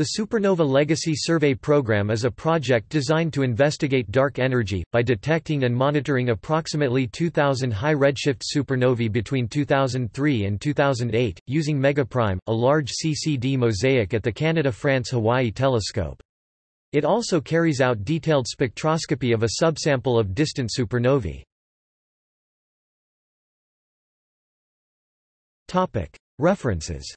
The Supernova Legacy Survey Program is a project designed to investigate dark energy, by detecting and monitoring approximately 2,000 high redshift supernovae between 2003 and 2008, using Megaprime, a large CCD mosaic at the Canada-France-Hawaii telescope. It also carries out detailed spectroscopy of a subsample of distant supernovae. References